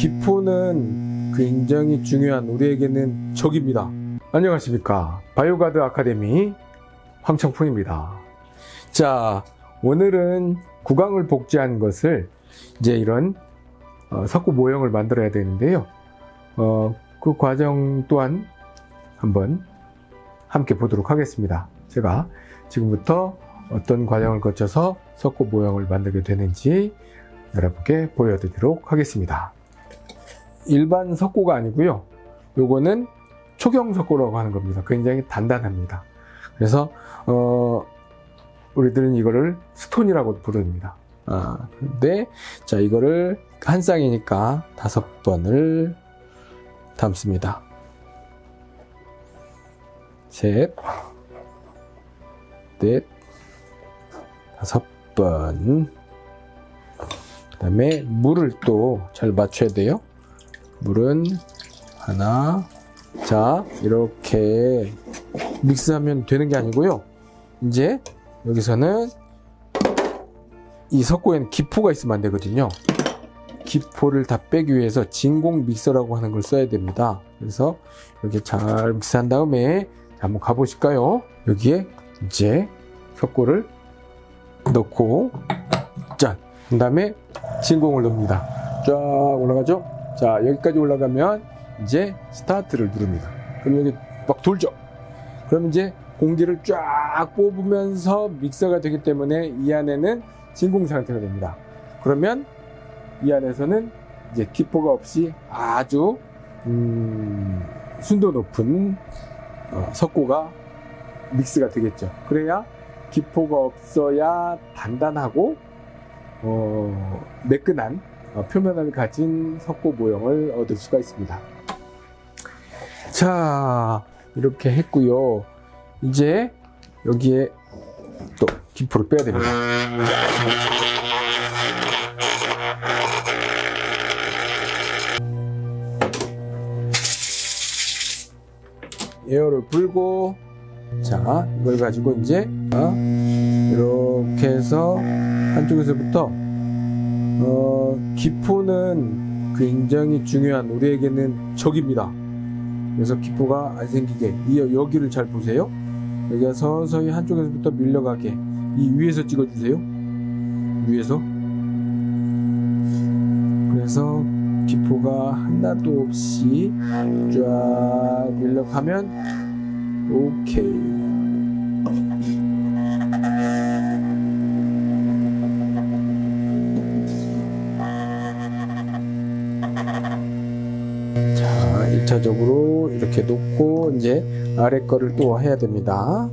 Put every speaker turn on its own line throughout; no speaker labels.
기포는 굉장히 중요한 우리에게는 적입니다. 안녕하십니까. 바이오가드 아카데미 황청풍입니다. 자, 오늘은 구강을 복제한 것을 이제 이런 어, 석고 모형을 만들어야 되는데요. 어, 그 과정 또한 한번 함께 보도록 하겠습니다. 제가 지금부터 어떤 과정을 거쳐서 석고 모형을 만들게 되는지 여러분께 보여드리도록 하겠습니다. 일반 석고가 아니고요. 요거는 초경 석고라고 하는 겁니다. 굉장히 단단합니다. 그래서 어, 우리들은 이거를 스톤이라고 부릅니다. 아, 근데 자 이거를 한 쌍이니까 다섯 번을 담습니다. 셋, 넷, 다섯 번. 그 다음에 물을 또 잘 맞춰야 돼요. 물은 하나. 자, 이렇게 믹스하면 되는 게 아니고요. 이제 여기서는 이 석고에는 기포가 있으면 안 되거든요. 기포를 다 빼기 위해서 진공 믹서라고 하는 걸 써야 됩니다. 그래서 이렇게 잘 믹스한 다음에 한번 가보실까요? 여기에 이제 석고를 넣고 짠! 그 다음에 진공을 넣습니다. 쫙 올라가죠? 자 여기까지 올라가면 이제 스타트를 누릅니다. 그럼 여기 막 돌죠? 그럼 이제 공기를 쫙 뽑으면서 믹서가 되기 때문에 이 안에는 진공 상태가 됩니다. 그러면 이 안에서는 이제 기포가 없이 아주 음, 순도 높은 어, 석고가 믹스가 되겠죠. 그래야 기포가 없어야 단단하고 어, 매끈한 어, 표면을 가진 석고 모형을 얻을 수가 있습니다. 자 이렇게 했고요. 이제 여기에 또 기포를 빼야 됩니다. 에어를 불고 자 이걸 가지고 이제 이렇게 해서 한쪽에서부터 어, 기포는 굉장히 중요한 우리에게는 적입니다. 그래서 기포가 안 생기게 이 여기를 잘 보세요. 여기가 서서히 한쪽에서부터 밀려가게 이 위에서 찍어주세요. 위에서 그래서 기포가 하나도 없이 쫙 밀려가면 오케이 1차적으로 이렇게 놓고 이제 아래 거를 또 해야 됩니다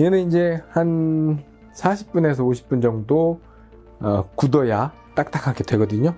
얘는 이제 한 40분에서 50분 정도 어, 굳어야 딱딱하게 되거든요